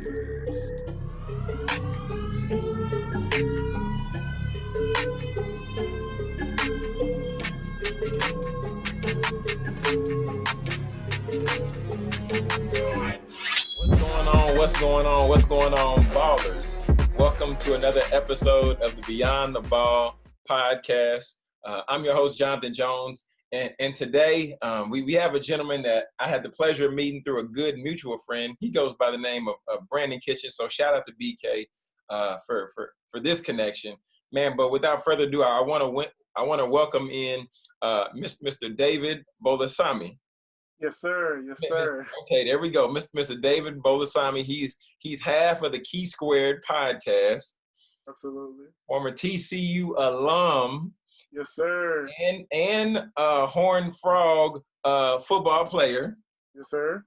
What's going on? What's going on, What's going on, ballers? Welcome to another episode of the Beyond the Ball podcast. Uh, I'm your host, Jonathan Jones, and, and today um, we, we have a gentleman that I had the pleasure of meeting through a good mutual friend. He goes by the name of, of Brandon Kitchen. So shout out to BK uh, for, for, for this connection, man. But without further ado, I want to I want to welcome in uh, Mr. David Bolasami. Yes, sir. Yes, sir. Okay, there we go. Mr. Mr. David Bolasami. He's he's half of the Key Squared podcast. Absolutely. Former TCU alum. Yes, sir. And and uh Horn Frog uh football player. Yes, sir.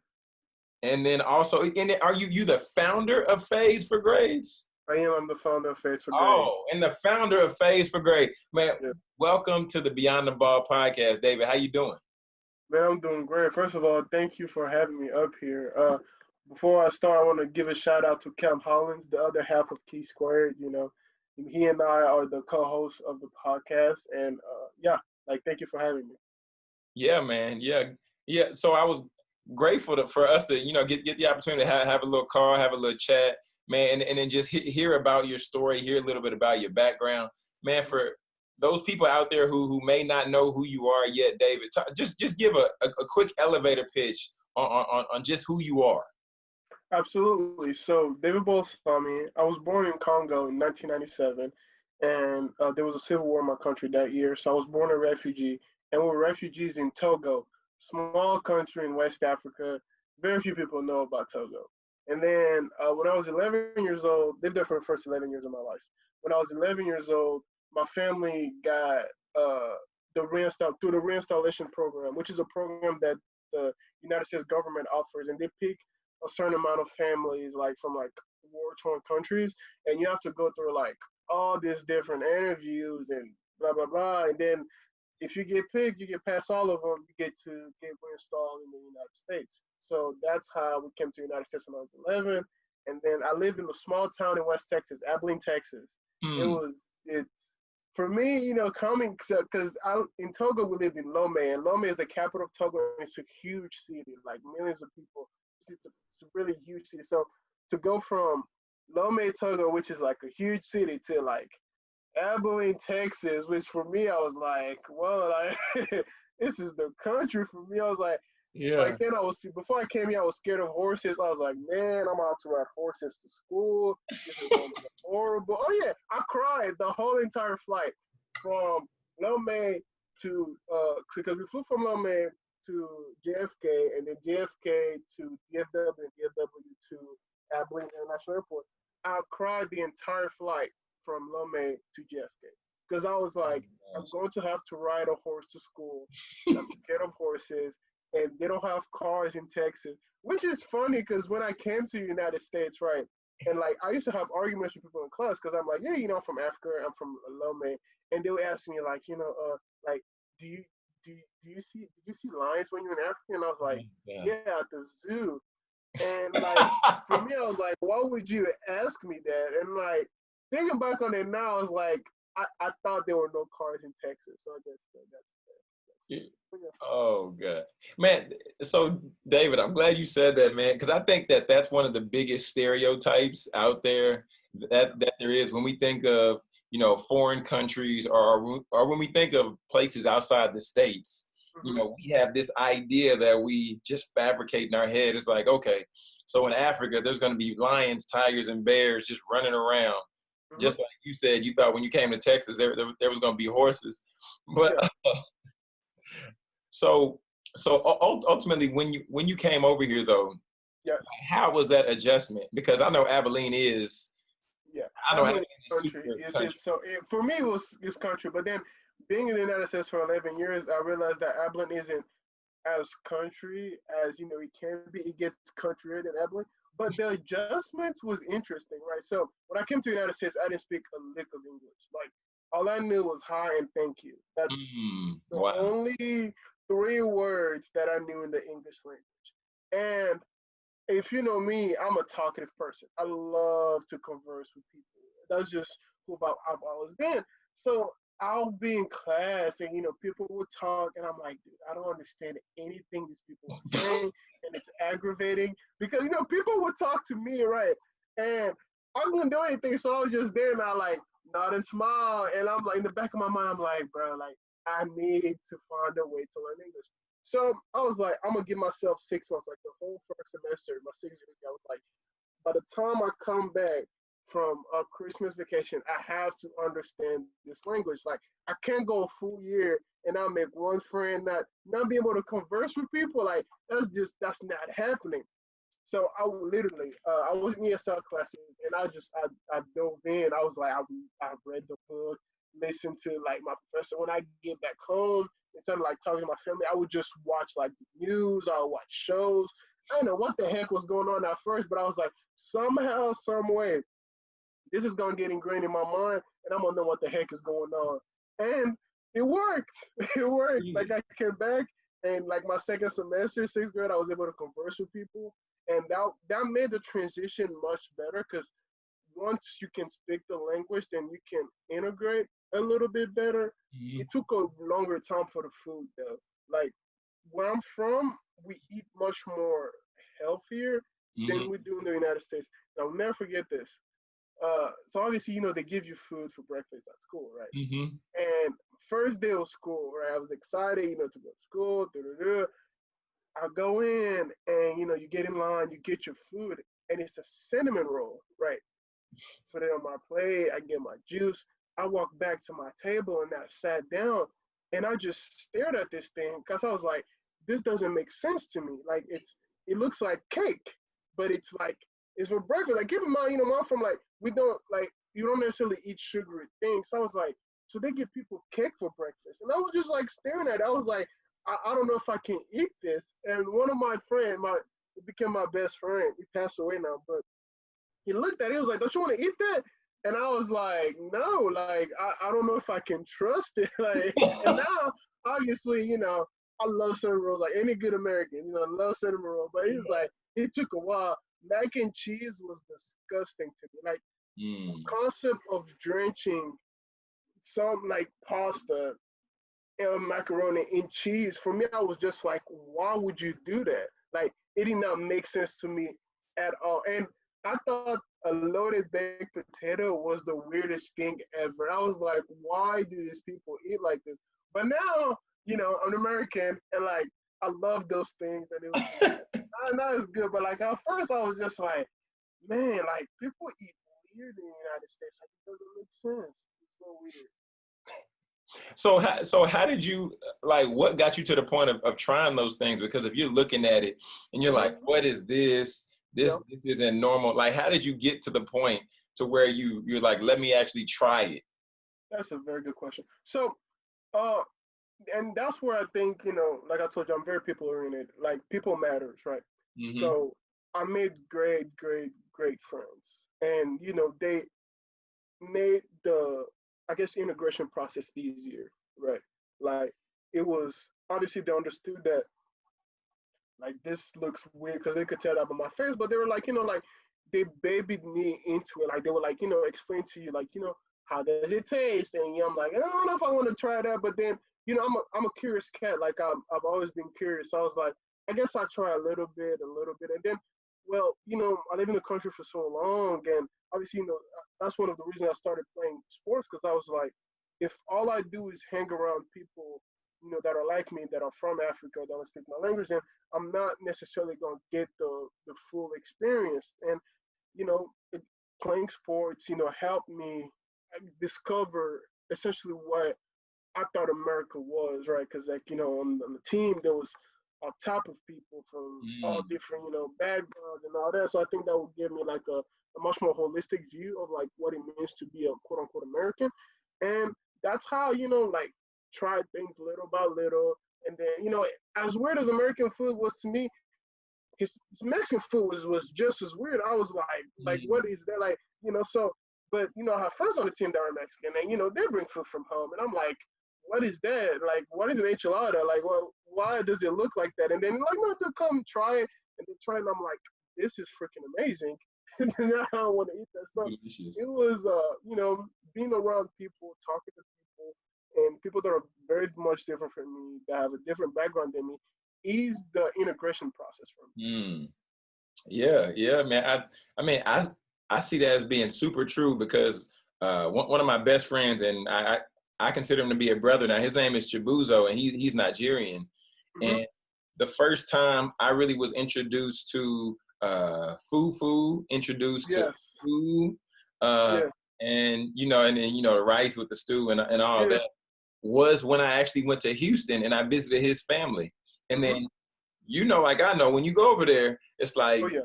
And then also, and are you you the founder of Fades for Grades? I am. I'm the founder of Fades for Grades. Oh, and the founder of Fades for Grade. Man, yeah. welcome to the Beyond the Ball podcast, David. How you doing? Man, I'm doing great. First of all, thank you for having me up here. Uh, before I start, I want to give a shout out to Cam Hollins, the other half of Key Squared. You know, he and I are the co-hosts of the podcast, and uh, yeah, like thank you for having me. Yeah, man. Yeah, yeah. So I was grateful to, for us to you know get get the opportunity to have, have a little call, have a little chat, man, and, and then just hear about your story, hear a little bit about your background, man. For those people out there who who may not know who you are yet, David, just just give a, a, a, quick elevator pitch on, on on just who you are. Absolutely. So David Bolasami, I was born in Congo in 1997, and uh, there was a civil war in my country that year. So I was born a refugee, and we we're refugees in Togo, small country in West Africa. Very few people know about Togo. And then uh, when I was 11 years old, lived there for the first 11 years of my life. When I was 11 years old, my family got uh, the reinstall through the reinstallation program, which is a program that the United States government offers, and they pick a certain amount of families like from like war-torn countries, and you have to go through like all these different interviews and blah blah blah, and then if you get picked, you get past all of them, you get to get reinstalled in the United States. So that's how we came to the United States when I was 11, and then I lived in a small town in West Texas, Abilene, Texas. Mm. It was it's for me, you know, coming because I in Togo we lived in Lome, and Lome is the capital of Togo. And it's a huge city, like millions of people. It's a, it's really huge city. So to go from Lome, Togo, which is like a huge city, to like Abilene, Texas, which for me I was like, well, like this is the country for me. I was like, yeah. Like then I was before I came here, I was scared of horses. I was like, man, I'm out to ride horses to school. This is going to be horrible. Oh yeah, I cried the whole entire flight from Lome to uh because we flew from Lome to JFK and then JFK to DFW and DFW to Abilene International Airport. I cried the entire flight from Lome to JFK because I was like, oh, I'm going to have to ride a horse to school. I'm scared of horses and they don't have cars in Texas, which is funny because when I came to the United States, right, and like I used to have arguments with people in class because I'm like, yeah, you know, I'm from Africa, I'm from Lome, and they would ask me like, you know, uh, like, do you do you, do you see did you see lions when you're in Africa? And I was like, mm, yeah, yeah at the zoo. And like for me, I was like, why would you ask me that? And like thinking back on it now, I was like, I, I thought there were no cars in Texas, so I guess that's Oh god, man. So David, I'm glad you said that, man, because I think that that's one of the biggest stereotypes out there that that there is when we think of you know foreign countries or or when we think of places outside the states. You mm-hmm. know, we have this idea that we just fabricate in our head. It's like, okay, so in Africa, there's going to be lions, tigers, and bears just running around. Mm-hmm. Just like you said, you thought when you came to Texas, there, there, there was going to be horses. But yeah. So so ultimately, when you when you came over here though, yeah, how was that adjustment? Because I know Abilene is. Yeah, I know Abilene country. Is, country. so it, for me it was this country, but then being in the United States for 11 years, I realized that Abilene isn't as country as you know it can be. It gets countryer than Abilene, but the adjustments was interesting, right? So when I came to the United States, I didn't speak a lick of English. Like all I knew was hi and thank you. That's mm, the wow. only three words that I knew in the English language. And if you know me, I'm a talkative person. I love to converse with people. That's just who I've always been. So I'll be in class and you know people will talk and I'm like, dude, I don't understand anything these people are saying and it's aggravating because you know people will talk to me right and I couldn't do anything so I was just there and I like nod and smile and I'm like in the back of my mind I'm like, bro, like I need to find a way to learn English. So I was like, I'm gonna give myself six months, like the whole first semester, my six years. I was like, by the time I come back from a Christmas vacation, I have to understand this language. Like I can't go a full year and I make one friend, not not be able to converse with people. Like that's just that's not happening. So I literally, uh, I was in ESL classes and I just I, I dove in. I was like, I, I read the book, listened to like my professor. When I get back home, instead of like talking to my family, I would just watch like news. Would watch shows. I don't know what the heck was going on at first, but I was like, somehow, some way, this is gonna get ingrained in my mind, and I'm gonna know what the heck is going on. And it worked. It worked. Like mm. I came back, and like my second semester, sixth grade, I was able to converse with people, and that that made the transition much better because once you can speak the language, then you can integrate a little bit better. Mm-hmm. It took a longer time for the food though. Like where I'm from, we eat much more healthier mm-hmm. than we do in the United States. I'll never forget this. Uh, so obviously, you know, they give you food for breakfast at school, right? Mm-hmm. And first day of school, right? I was excited, you know, to go to school. Da-da-da. I go in and you know, you get in line, you get your food, and it's a cinnamon roll, right? Put it on my plate, I get my juice. I walked back to my table and I sat down and I just stared at this thing because I was like, this doesn't make sense to me. Like it's it looks like cake, but it's like it's for breakfast. Like keep in mind, you know, I'm from like we don't like you don't necessarily eat sugary things. So I was like, so they give people cake for breakfast. And I was just like staring at it. I was like, I, I don't know if I can eat this. And one of my friends, my became my best friend. He passed away now, but he looked at it. He was like, "Don't you want to eat that?" And I was like, "No, like I, I don't know if I can trust it." Like, and now obviously, you know, I love cinnamon rolls like any good American. You know, I love cinnamon roll. But he's like, it took a while. Mac and cheese was disgusting to me. Like mm. the concept of drenching some like pasta and macaroni in cheese for me, I was just like, why would you do that? Like it did not make sense to me at all. And I thought a loaded baked potato was the weirdest thing ever. I was like, why do these people eat like this? But now, you know, I'm American and like I love those things and it was not, not as good. But like at first I was just like, man, like people eat weird in the United States. Like it doesn't make sense. It's so weird. So, how, so how did you like? What got you to the point of, of trying those things? Because if you're looking at it and you're like, mm-hmm. "What is this? This yep. this isn't normal." Like, how did you get to the point to where you you're like, "Let me actually try it"? That's a very good question. So, uh, and that's where I think you know, like I told you, I'm very people oriented. Like people matters, right? Mm-hmm. So I made great, great, great friends, and you know they made the I guess integration process easier, right? Like it was obviously they understood that like this looks weird because they could tell that by my face, but they were like, you know, like they babied me into it. Like they were like, you know, explain to you, like, you know, how does it taste? And yeah, I'm like, I don't know if I want to try that, but then, you know, I'm a, I'm a curious cat. Like I'm, I've always been curious. So I was like, I guess I'll try a little bit, a little bit. And then, well, you know, I live in the country for so long and obviously, you know, that's one of the reasons I started playing sports because I was like, if all I do is hang around people, you know, that are like me, that are from Africa, that don't speak my language, and I'm not necessarily going to get the the full experience. And you know, playing sports, you know, helped me discover essentially what I thought America was, right? Because like you know, on, on, the team there was a top of people from mm. all different, you know, backgrounds and all that. So I think that would give me like a a much more holistic view of like what it means to be a quote unquote American. And that's how, you know, like try things little by little. And then, you know, as weird as American food was to me, his, Mexican food was, was just as weird. I was like, mm-hmm. like, what is that? Like, you know, so, but, you know, I have friends on the team that are Mexican and, you know, they bring food from home. And I'm like, what is that? Like, what is an enchilada? Like, well, why does it look like that? And then, like, no, they come try it and they try it. And I'm like, this is freaking amazing. and now I want to eat that. stuff. Delicious. it was, uh, you know, being around people, talking to people, and people that are very much different from me, that have a different background than me, is the integration process for me. Mm. Yeah, yeah, man. I, I mean, I, I see that as being super true because uh, one, one of my best friends, and I, I, I consider him to be a brother now. His name is Chibuzo, and he, he's Nigerian. Mm -hmm. And the first time I really was introduced to uh, fufu, introduced yes. to food, uh, yeah. and you know, and then you know, the rice with the stew and and all yeah. that was when I actually went to Houston and I visited his family. And then, uh-huh. you know, like I know, when you go over there, it's like. Oh, yeah.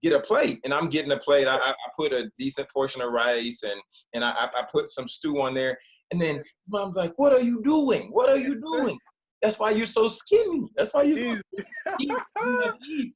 Get a plate, and I'm getting a plate. I, I, put a decent portion of rice, and and I, I put some stew on there. And then mom's like, "What are you doing? What are you doing?" That's why you're so skinny. That's why you're so eat.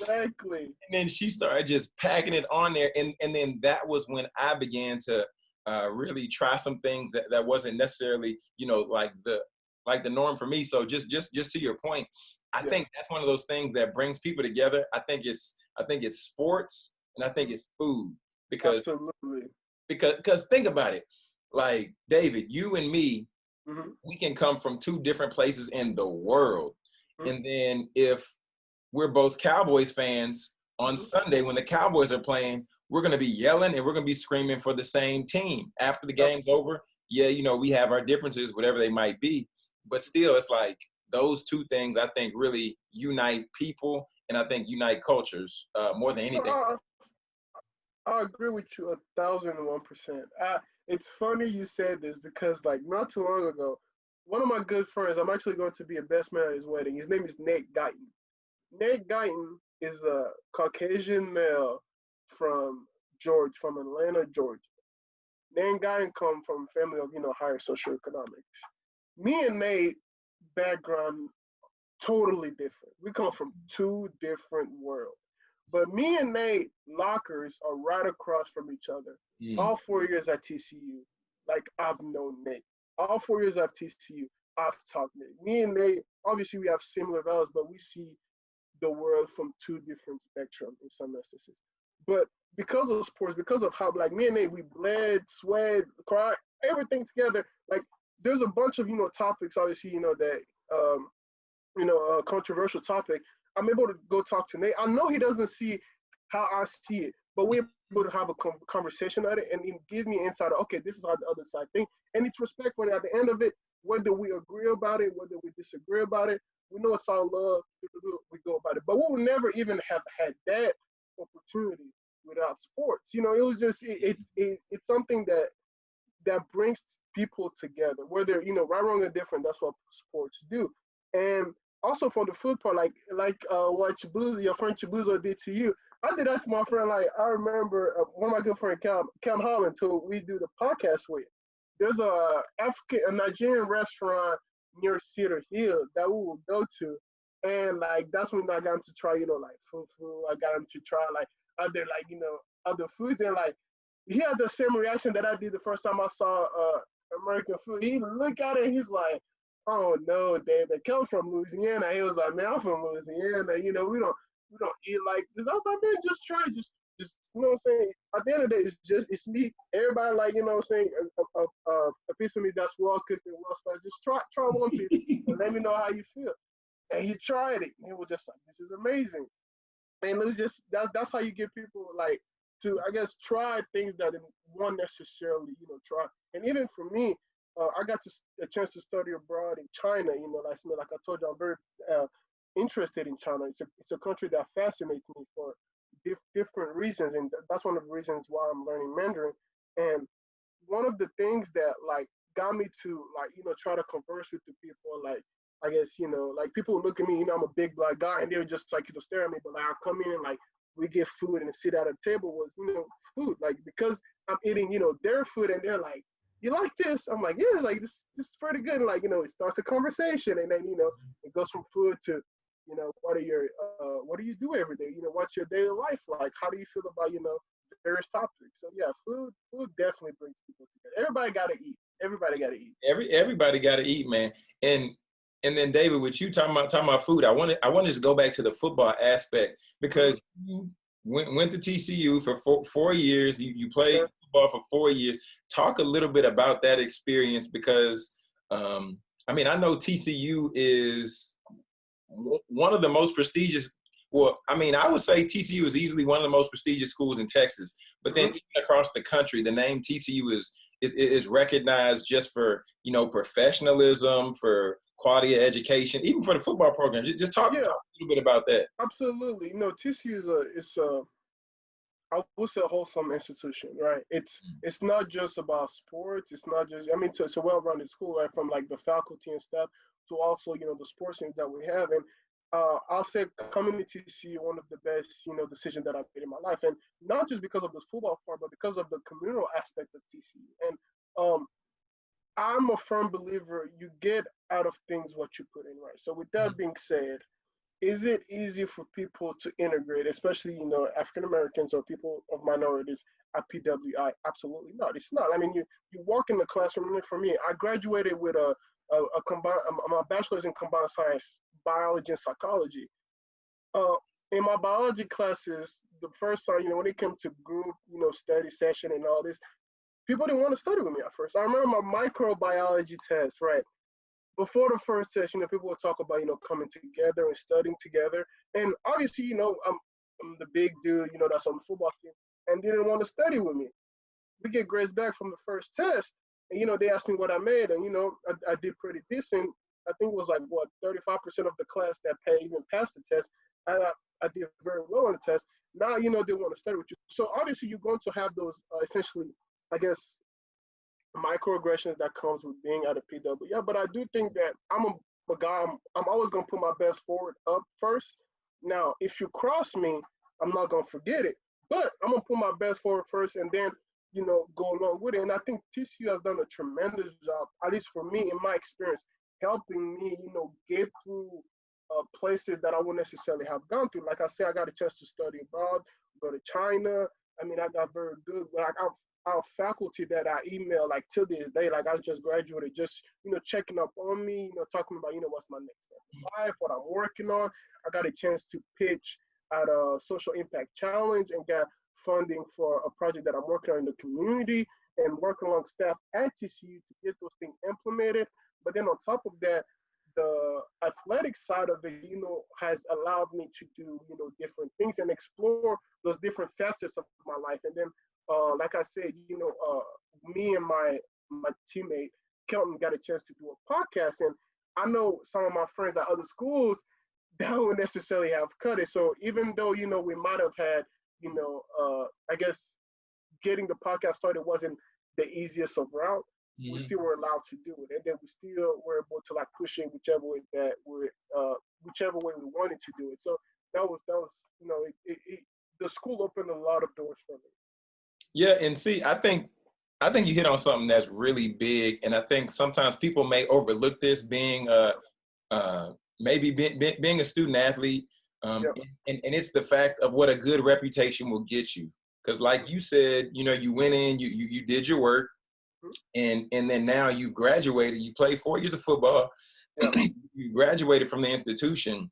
Exactly. And then she started just packing it on there. And, and then that was when I began to uh, really try some things that, that wasn't necessarily, you know, like the like the norm for me. So just just just to your point, I yeah. think that's one of those things that brings people together. I think it's I think it's sports and I think it's food because Absolutely. because because think about it. Like David, you and me, mm -hmm. we can come from two different places in the world. Mm -hmm. And then if we're both Cowboys fans on mm-hmm. Sunday when the Cowboys are playing, we're going to be yelling and we're going to be screaming for the same team. After the game's over, yeah, you know, we have our differences, whatever they might be. But still, it's like those two things I think really unite people and I think unite cultures uh, more than anything. Uh, I agree with you a thousand and one percent. It's funny you said this because like not too long ago, one of my good friends, I'm actually going to be a best man at his wedding. His name is Nate Guyton. Nate Guyton is a Caucasian male from George, from Atlanta, Georgia. Nate Guyton come from a family of, you know, higher socioeconomics. Me and Nate background totally different. We come from two different worlds. But me and Nate lockers are right across from each other. Mm. All four years at TCU, like I've known Nate. All four years at TCU, I've talked Nate. Me and Nate, obviously we have similar values, but we see the world from two different spectrums in some instances. But because of sports, because of how like me and Nate, we bled, sweat, cried, everything together. Like there's a bunch of you know topics, obviously you know that um, you know a controversial topic. I'm able to go talk to Nate. I know he doesn't see how I see it, but we're able to have a conversation at it and give me insight. Of, okay, this is how the other side think, and it's respectful. And at the end of it, whether we agree about it, whether we disagree about it, we know it's all love. We go about it, but we would never even have had that opportunity without sports. You know, it was just it, it, it it's something that that brings people together. Whether you know right, wrong, or different, that's what sports do. And also for the food part, like like uh, what Chibuzo, your friend Chibuzo did to you, I did that to my friend. Like I remember uh, one of my good friend Cam Cam Holland, who we do the podcast with. There's a African, a Nigerian restaurant near Cedar Hill that we will go to. And like that's when I got him to try, you know, like fufu. I got him to try like other like, you know, other foods and like he had the same reaction that I did the first time I saw uh American food. He looked at it he's like, Oh no, David, come from Louisiana. He was like, Man, I'm from Louisiana, you know, we don't we don't eat like this. I was like, man, just try, just just you know what I'm saying. At the end of the day, it's just it's me. Everybody like you know what I'm saying. A, a, a, a piece of me that's well cooked and well spiced. Just try try one piece and let me know how you feel. And he tried it. And he was just like, this is amazing. And it was just that's that's how you get people like to I guess try things that one necessarily you know try. And even for me, uh, I got to, a chance to study abroad in China. You know, like like I told you, I'm very uh, interested in China. It's a it's a country that fascinates me for dif- different reasons, and that's one of the reasons why I'm learning Mandarin. And one of the things that like got me to like you know try to converse with the people like I guess you know like people look at me, you know I'm a big black guy, and they're just like you know stare at me, but like I come in and like we get food and sit at a table was you know food like because I'm eating you know their food and they're like you like this? I'm like, yeah, like this, this is pretty good. And like, you know, it starts a conversation and then, you know, it goes from food to you know, what are your, uh, what do you do every day? You know, what's your daily life like? How do you feel about, you know, various topics? So yeah, food, food definitely brings people together. Everybody got to eat. Everybody got to eat. Every everybody got to eat, man. And and then David, with you talking about talking about food, I wanted I wanted to go back to the football aspect because you went went to TCU for four, four years. You you played sure. football for four years. Talk a little bit about that experience because um, I mean I know TCU is one of the most prestigious. Well, I mean, I would say TCU is easily one of the most prestigious schools in Texas. But then mm-hmm. even across the country, the name TCU is is, is recognized just for you know professionalism, for quality of education, even for the football program. Just, just talk, yeah. talk, a little bit about that. Absolutely. You know, TCU is a it's a I would say a wholesome institution, right? It's mm. it's not just about sports. It's not just I mean, it's, it's a well-rounded school, right? From like the faculty and staff to also you know the sports teams that we have, and uh, I'll say coming to TCU one of the best you know decisions that I've made in my life, and not just because of this football part, but because of the communal aspect of TCU. And um, I'm a firm believer you get out of things what you put in, right? So with that mm-hmm. being said, is it easy for people to integrate, especially you know African Americans or people of minorities at PWI? Absolutely not. It's not. I mean, you you walk in the classroom. And for me, I graduated with a a, a combined my bachelor's in combined science, biology and psychology. Uh, in my biology classes, the first time you know when it came to group you know study session and all this, people didn't want to study with me at first. I remember my microbiology test, right? Before the first test, you know, people would talk about, you know, coming together and studying together. And obviously, you know, I'm, I'm the big dude, you know, that's on the football team, and didn't want to study with me. We get grades back from the first test, and, you know, they asked me what I made, and, you know, I, I did pretty decent. I think it was like, what, 35% of the class that pay even passed the test. I, I did very well on the test. Now, you know, they want to study with you. So obviously, you're going to have those uh, essentially I guess microaggressions that comes with being at a PW. Yeah, but I do think that I'm a, a guy. I'm, I'm always gonna put my best forward up first. Now, if you cross me, I'm not gonna forget it. But I'm gonna put my best forward first, and then you know go along with it. And I think TCU has done a tremendous job, at least for me in my experience, helping me, you know, get through uh, places that I wouldn't necessarily have gone through. Like I said, I got a chance to study abroad, go to China. I mean, I got very good. Like I've our faculty that I email like to this day, like I just graduated, just you know checking up on me, you know talking about you know what's my next step in life, what I'm working on. I got a chance to pitch at a social impact challenge and got funding for a project that I'm working on in the community and working along staff at TCU to get those things implemented. But then on top of that, the athletic side of it, you know, has allowed me to do, you know, different things and explore those different facets of my life. And then uh, like I said, you know, uh, me and my my teammate Kelton got a chance to do a podcast, and I know some of my friends at other schools that would necessarily have cut it. So even though you know we might have had, you know, uh, I guess getting the podcast started wasn't the easiest of route. Mm-hmm. We still were allowed to do it, and then we still were able to like push it whichever way that we uh, whichever way we wanted to do it. So that was that was you know it, it, it, the school opened a lot of doors for me. Yeah, and see, I think I think you hit on something that's really big, and I think sometimes people may overlook this being a uh, maybe being, being a student athlete, um, yeah. and, and it's the fact of what a good reputation will get you. Because, like you said, you know, you went in, you you, you did your work. And and then now you've graduated. You played four years of football. Yeah. you graduated from the institution,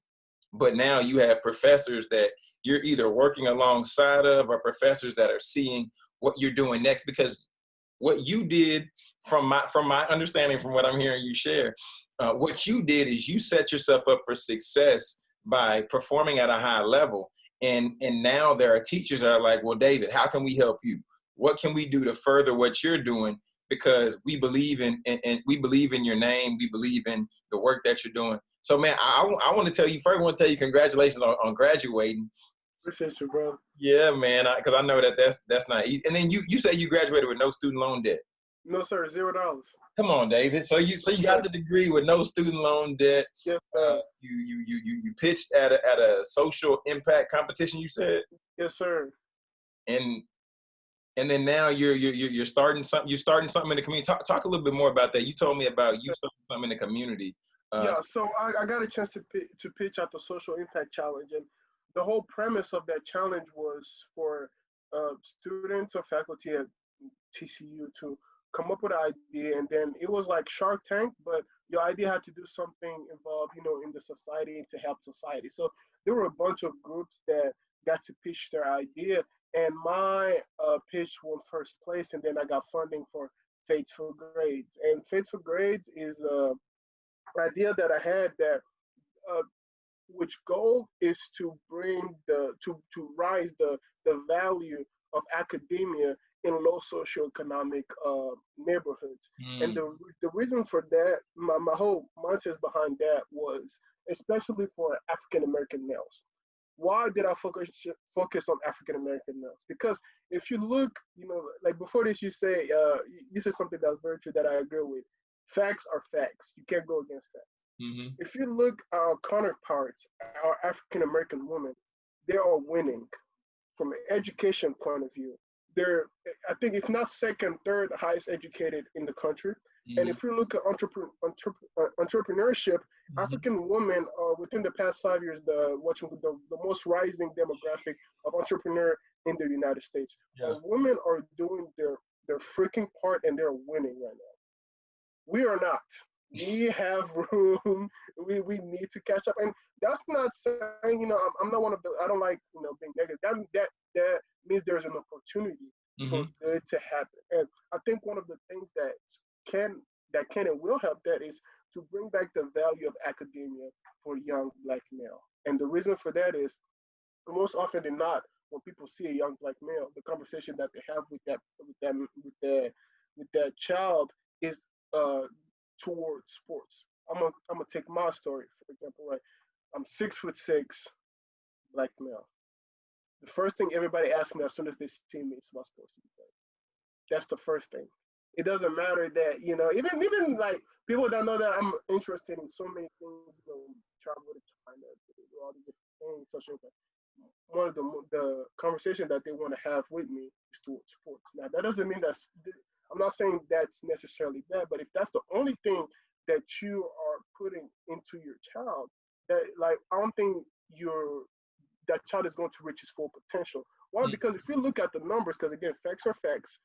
but now you have professors that you're either working alongside of or professors that are seeing what you're doing next because what you did from my from my understanding from what i'm hearing you share uh, what you did is you set yourself up for success by performing at a high level and and now there are teachers that are like well david how can we help you what can we do to further what you're doing because we believe in and we believe in your name we believe in the work that you're doing so man i, I want to tell you first i want to tell you congratulations on, on graduating Appreciate you, bro. Yeah, man. Because I, I, know that that's that's not easy. And then you you say you graduated with no student loan debt. No, sir. Zero dollars. Come on, David. So you so you got the degree with no student loan debt. Yes, sir. Uh, you, you you you you pitched at a at a social impact competition. You said. Yes, sir. And and then now you're you're you're starting something. You're starting something in the community. Talk talk a little bit more about that. You told me about you starting something in the community. Uh, yeah. So I, I got a chance to to pitch at the social impact challenge and the whole premise of that challenge was for uh, students or faculty at TCU to come up with an idea, and then it was like Shark Tank, but your idea had to do something involved, you know, in the society to help society. So there were a bunch of groups that got to pitch their idea, and my uh, pitch won first place, and then I got funding for Fades for Grades. And Fades for Grades is a idea that I had that uh, which goal is to bring the to to rise the the value of academia in low socioeconomic uh, neighborhoods. Mm. And the the reason for that, my, my whole mindset behind that was especially for African American males. Why did I focus focus on African American males? Because if you look, you know, like before this, you say uh, you said something that was very true that I agree with. Facts are facts. You can't go against that. Mm-hmm. If you look at our counterparts, our African American women, they are winning from an education point of view. They're, I think, if not second, third highest educated in the country. Mm-hmm. And if you look at entrepre- entrep- uh, entrepreneurship, mm-hmm. African women are within the past five years the what the, the most rising demographic of entrepreneur in the United States. Yeah. Women are doing their their freaking part and they're winning right now. We are not we have room. We, we need to catch up. And that's not saying, you know, I'm, I'm not one of the, I don't like, you know, being negative. That, that, that means there's an opportunity mm-hmm. for good to happen. And I think one of the things that can, that can and will help that is to bring back the value of academia for young black male. And the reason for that is most often than not, when people see a young black male, the conversation that they have with that with them with the with that child is uh, towards sports. I'm gonna I'm gonna take my story for example. Right, I'm six foot six, black male. The first thing everybody asks me as soon as they see me is my sports. That's the first thing. It doesn't matter that you know even even like people don't know that I'm interested in so many things. You know, travel to China, do all these different things, social. One of the the conversation that they want to have with me is towards sports. Now that doesn't mean that's I'm not saying that's necessarily bad, but if that's the only thing that you are putting into your child, that like I don't think your that child is going to reach his full potential. Why? Mm-hmm. Because if you look at the numbers, because again, facts are facts,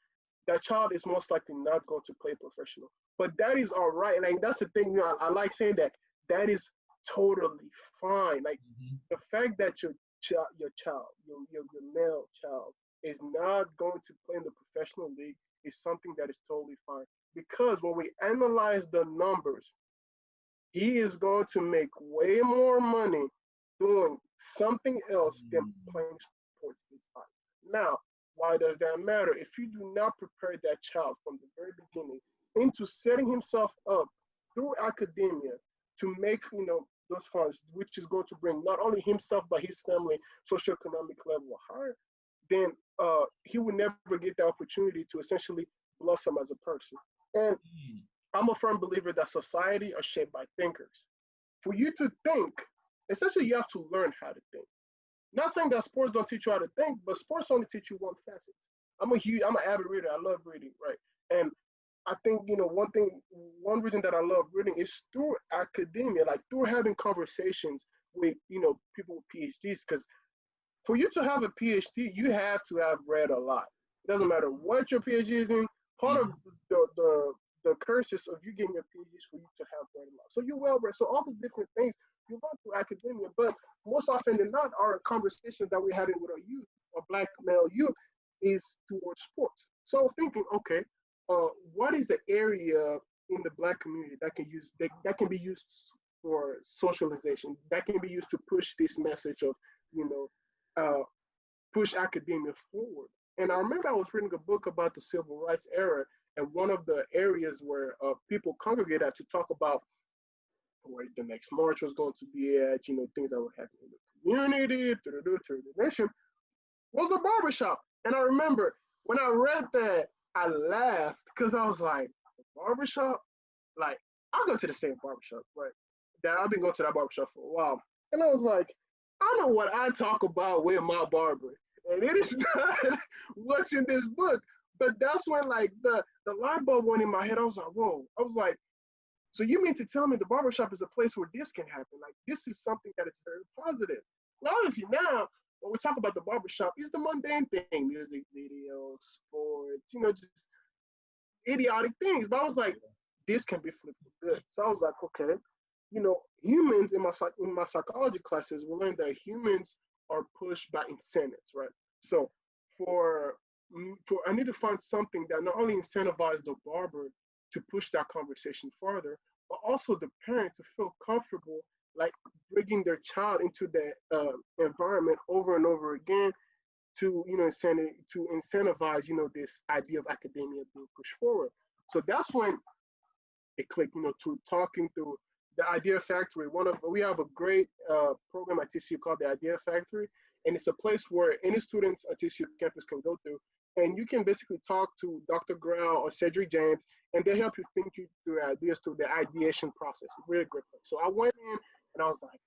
that child is most likely not going to play professional. But that is all right. Like that's the thing. You know, I, I like saying that. That is totally fine. Like mm-hmm. the fact that your child, your child, your, your your male child, is not going to play in the professional league is something that is totally fine. Because when we analyze the numbers, he is going to make way more money doing something else than mm. playing sports inside. Now, why does that matter? If you do not prepare that child from the very beginning into setting himself up through academia to make, you know, those funds, which is going to bring not only himself but his family socioeconomic level higher, then uh, he will never get the opportunity to essentially blossom as a person. And mm. I'm a firm believer that society are shaped by thinkers. For you to think, essentially, you have to learn how to think. Not saying that sports don't teach you how to think, but sports only teach you one facet. I'm a huge, I'm an avid reader. I love reading, right? And I think you know one thing, one reason that I love reading is through academia, like through having conversations with you know people with PhDs, because for you to have a PhD, you have to have read a lot. It doesn't matter what your PhD is in. Part of mm-hmm. the the the curses of you getting a PhD is for you to have read a lot. So you're well read. So all these different things you learn through academia, but most often than not, our conversation that we're having with our youth, a black male youth, is towards sports. So I was thinking, okay, uh, what is the area in the black community that can use that, that can be used for socialization, that can be used to push this message of, you know, uh, push academia forward. And I remember I was reading a book about the civil rights era, and one of the areas where uh, people congregated to talk about where the next march was going to be at, you know, things that were happening in the community, through the nation, was the barbershop. And I remember when I read that, I laughed because I was like, barbershop? Like, I go to the same barbershop, right? That I've been going to that barbershop for a while. And I was like, I know what I talk about with my barber, and it is not what's in this book. But that's when like the the light bulb went in my head. I was like, whoa. I was like, so you mean to tell me the barbershop is a place where this can happen? Like this is something that is very positive. Now, obviously now when we talk about the barbershop, it's the mundane thing: music videos, sports, you know, just idiotic things. But I was like, this can be flipped good. So I was like, okay, you know, humans in my in my psychology classes, we learned that humans are pushed by incentives, right? So for mm, for I need to find something that not only incentivizes the barber to push that conversation further, but also the parent to feel comfortable like bringing their child into that uh, environment over and over again to you know incentive to incentivize you know this idea of academia being pushed forward. So that's when it clicked, you know, to talking through the Idea Factory. One of we have a great uh, program at TCU called the Idea Factory, and it's a place where any students at TCU campus can go to, and you can basically talk to Dr. Grau or Cedric James, and they help you think you through ideas through the ideation process. Really great. So I went in and I was like,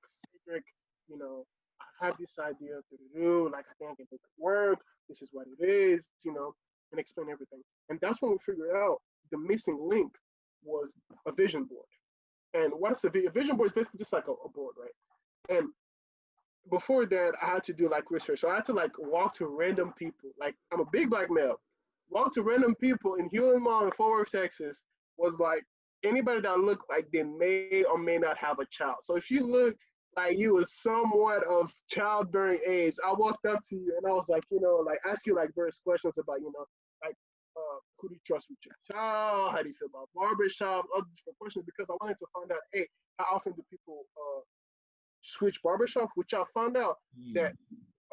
Cedric, you know, I have this idea to do, like I think it could work. This is what it is, you know, and explain everything. And that's when we figured out the missing link was a vision board. And what's a, a vision board is basically just like a, a board, right? And before that, I had to do like research. So I had to like walk to random people. Like I'm a big black male. Walk to random people in Hulen Mall in Fort Worth, Texas was like anybody that looked like they may or may not have a child. So if you look like you was somewhat of childbearing age, I walked up to you and I was like, you know, like ask you like various questions about, you know, like uh, who do you trust with your child? How do you feel about barbershop? Other different questions because I wanted to find out, hey, how often do people uh, switch barbershop? Which I found out mm. that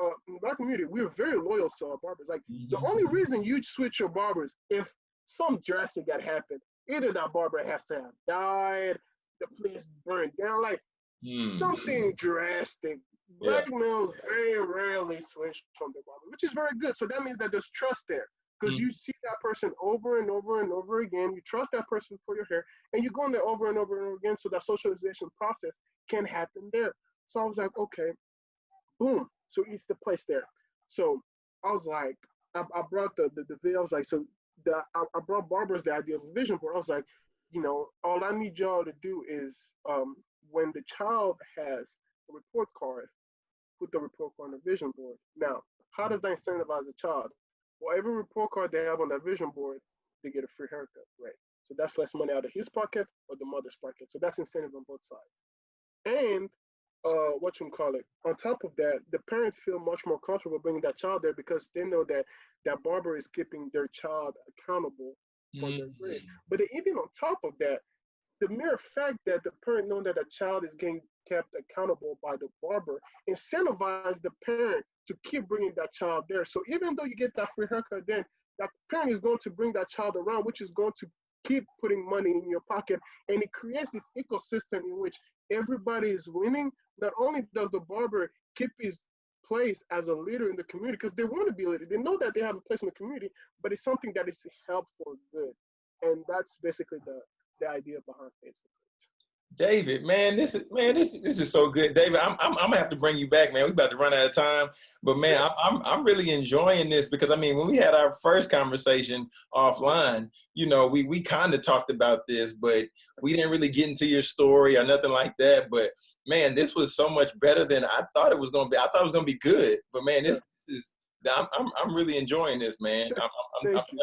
uh, in the black community, we're very loyal to our barbers. Like mm-hmm. the only reason you switch your barbers if some drastic got happened, either that barber has to have died, the place burned down, like mm. something drastic. Black yeah. males very rarely switch from their barber, which is very good. So that means that there's trust there because mm. you see that person over and over and over again. You trust that person for your hair, and you go in there over and over and over again. So that socialization process can happen there. So I was like, okay, boom. So it's the place there. So I was like, I, I brought the, the the video. I was like, so the I, I brought barbers the idea of a vision board. I was like, you know, all I need y'all to do is um, when the child has a report card, put the report card on the vision board. Now, how does that incentivize the child? Well, every report card they have on that vision board, they get a free haircut, right? So that's less money out of his pocket or the mother's pocket. So that's incentive on both sides. And uh, what you call it? On top of that, the parents feel much more comfortable bringing that child there because they know that that barber is keeping their child accountable for mm. their grade. But even on top of that, the mere fact that the parent knowing that a child is getting kept accountable by the barber incentivizes the parent to keep bringing that child there. So even though you get that free haircut, then that parent is going to bring that child around, which is going to keep putting money in your pocket. And it creates this ecosystem in which everybody is winning. Not only does the barber keep his place as a leader in the community, because they want to be a leader, they know that they have a place in the community, but it's something that is helpful good. And that's basically the, the idea behind Facebook. David, man, this is man, this this is so good, David. I'm, I'm I'm gonna have to bring you back, man. We about to run out of time, but man, I'm I'm I'm really enjoying this because I mean, when we had our first conversation offline, you know, we we kind of talked about this, but we didn't really get into your story or nothing like that. But man, this was so much better than I thought it was gonna be. I thought it was gonna be good, but man, this, this is I'm I'm I'm really enjoying this, man. I'm, I'm, I'm definitely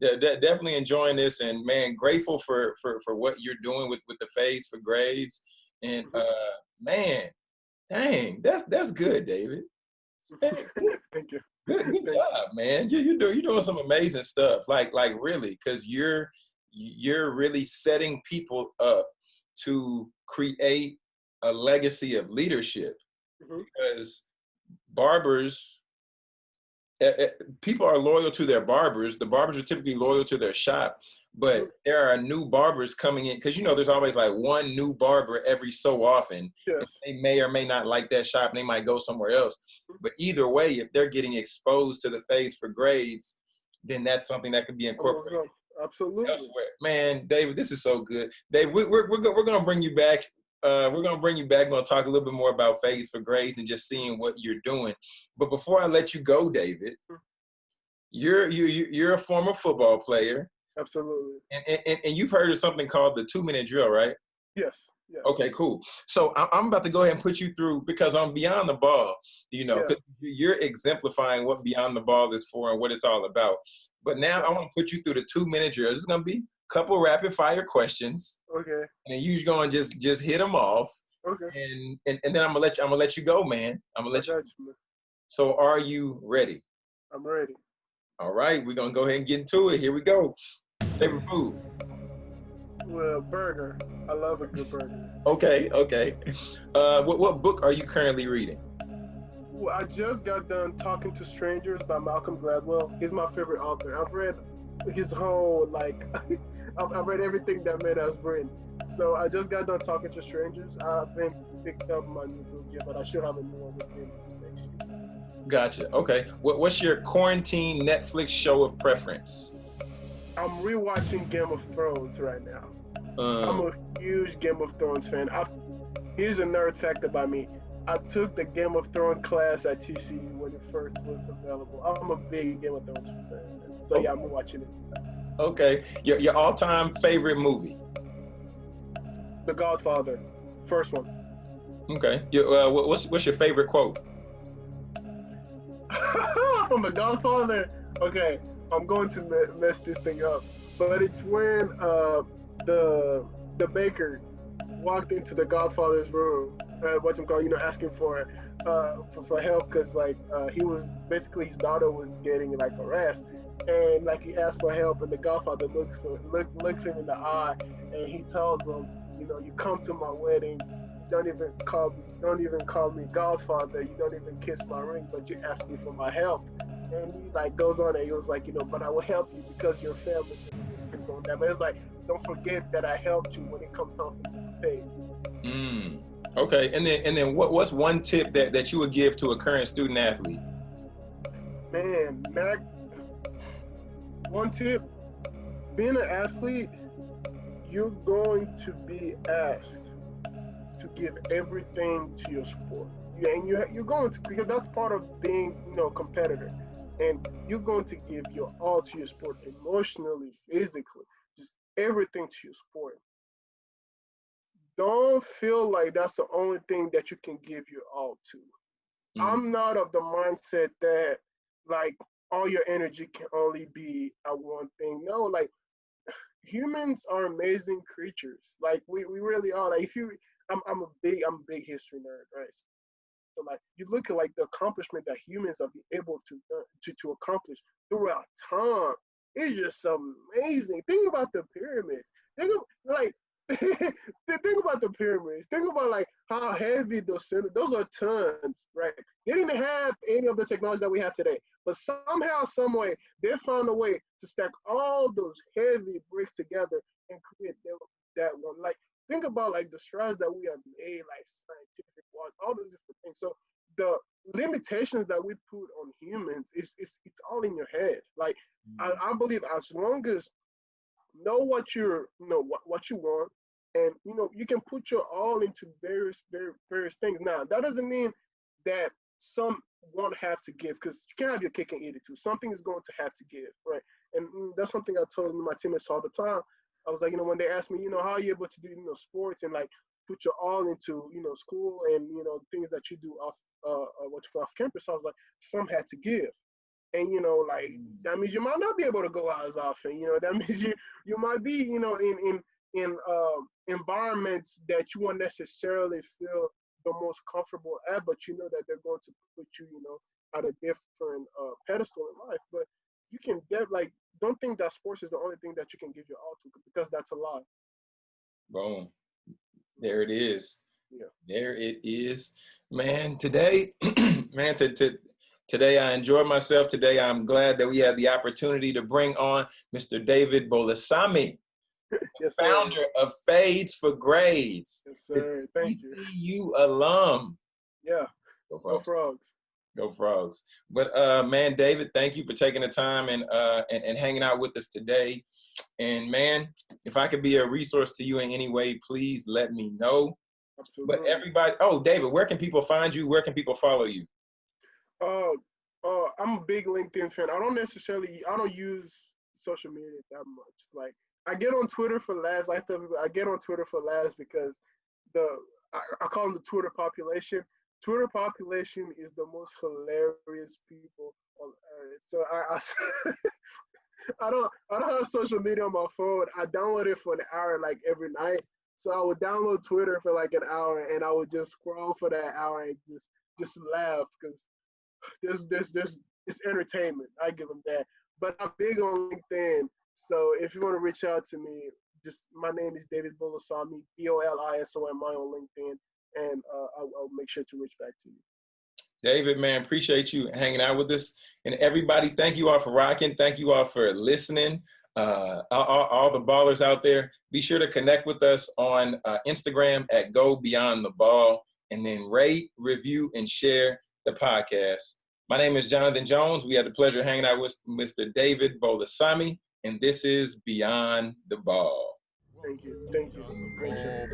de definitely enjoying this and man, grateful for, for, for what you're doing with, with the fades for grades. And mm-hmm. uh, man, dang, that's, that's good, David. Thank you. Good, good job, man. You, you do, you're doing some amazing stuff. Like, like really, cause you're, you're really setting people up to create a legacy of leadership mm -hmm. because barbers Eh, eh, people are loyal to their barbers. The barbers are typically loyal to their shop, but there are new barbers coming in because you know there's always like one new barber every so often. Yes. They may or may not like that shop and they might go somewhere else. But either way, if they're getting exposed to the fades for grades, then that's something that could be incorporated. Absolutely. Elsewhere. Man, David, this is so good. Dave, we, we're, we're, we're going to bring you back uh, we're going to bring you back. We're going to talk a little bit more about Fades for Grades and just seeing what you're doing. But before I let you go, David, you're you're you're a former football player. Absolutely. And, and and you've heard of something called the two minute drill, right? Yes. Yes. Okay, cool. So I'm about to go ahead and put you through because I'm Beyond the Ball, you know, yeah. you're exemplifying what Beyond the Ball is for and what it's all about. But now I want to put you through the two minute drill. It's gonna be a couple rapid fire questions. Okay. And then you're gonna just just hit them off. Okay. And, and and then I'm gonna let you I'm gonna let you go, man. I'm gonna let you. you. So are you ready? I'm ready. All right, we're gonna go ahead and get into it. Here we go. Favorite food? Well, burger. I love a good burger. Okay, okay. Uh, what what book are you currently reading? Well, I just got done talking to strangers by Malcolm Gladwell. He's my favorite author. I've read his whole like, I've, I've read everything that man has written. So I just got done talking to strangers. I've been picked up my new book yet, but I should have a new one within next year. Gotcha. Okay. What, what's your quarantine Netflix show of preference? I'm rewatching Game of Thrones right now. I'm Um, a huge Game of Thrones fan. i here's a nerd fact about me. I took the Game of Thrones class at TCU when it first was available. I'm a big Game of Thrones fan. So yeah, I'm watching it. Okay. Your your all time favorite movie? The Godfather, first one. Okay. Your, uh, what's what's your favorite quote? From The Godfather. Okay, I'm going to mess this thing up, but it's when uh, the the baker walked into the Godfather's room. Uh, what you call, you know, asking for uh, for, for help because like uh, he was basically his daughter was getting like harassed, and like he asks for help, and the Godfather looks for look, looks him in the eye, and he tells him, you know, you come to my wedding. Don't even call me. Don't even call me Godfather. You don't even kiss my ring, but you ask me for my help. And he like goes on and he was like, you know, but I will help you because your family. On that. But it's like, don't forget that I helped you when it comes time for you to pay. Mm. Okay. And then and then what what's one tip that that you would give to a current student athlete? Man, Mac. One tip: being an athlete, you're going to be asked to give everything to your sport. You, and you, you're going to because that's part of being, you know, a competitor. And you're going to give your all to your sport, emotionally, physically, just everything to your sport. Don't feel like that's the only thing that you can give your all to. Mhm. I'm not of the mindset that like all your energy can only be at one thing. No, like humans are amazing creatures. Like we, we really are. Like if you I'm I'm a big I'm a big history nerd, right? So like you look at like the accomplishment that humans have been able to uh, to to accomplish throughout time. It's just amazing. Think about the pyramids. Think of like think about the pyramids. Think about like how heavy those center those are tons, right? They didn't have any of the technology that we have today, but somehow, some way, they found a way to stack all those heavy bricks together and create that, that one. Like think about like the strides that we have made, like scientific wise, all those different things. So the limitations that we put on humans is it's, it's all in your head. Like I, mm. I believe as long as know what you're you know what, what you want and you know you can put your all into various various, various things. Now that doesn't mean that some won't have to give because you can't have your cake and eat it too. Something is going to have to give right? And mm, that's something i told my teammates all the time. I was like you know when they asked me you know how are you able to do you know sports and like put your all into you know school and you know things that you do off uh, uh what you off campus i was like some had to give. And you know like that means you might not be able to go out as often you know that means you you might be you know in in in uh, environments that you won't necessarily feel the most comfortable at but you know that they're going to put you you know at a different uh, pedestal in life but you can get like don't think that sports is the only thing that you can give your all to because that's a lie Boom. There it is. Yeah. There it is. Man, today, man, to, to, today I enjoyed myself. Today I'm glad that we had the opportunity to bring on Mr. David Bolisomi, yes sir founder of Fades for Grades, yes sir thank you TCU alum. yeah Go go frogs. frogs Go frogs. But uh man, David, thank you for taking the time and uh and, and hanging out with us today. And man, if I could be a resource to you in any way, please let me know. absolutely But everybody, oh, David, where can people find you? Where can people follow you? Uh, uh, I'm a big LinkedIn fan. I don't necessarily, I don't use social media that much. Like, I get on Twitter for laughs. I get on Twitter for laughs because the, I, I call them the Twitter population. Twitter population is the most hilarious people on earth. So I, I I don't I don't have social media on my phone. I download it for an hour like every night. So I would download Twitter for like an hour and I would just scroll for that hour and just just laugh because there's there's there's it's entertainment. I give them that. But I'm big on LinkedIn. So if you want to reach out to me, just my name is David Bolisomi, B O L I S O M I on LinkedIn, and uh, I'll, I'll make sure to reach back to you. David, man, appreciate you hanging out with us. And everybody, thank you all for rocking. Thank you all for listening. Uh, all, all, the ballers out there, be sure to connect with us on uh, Instagram at Go Beyond the Ball and then rate, review, and share the podcast. My name is Jonathan Jones. We had the pleasure of hanging out with Mr. David Bolisomi, and this is Beyond the Ball. Thank you. Thank you. Great show.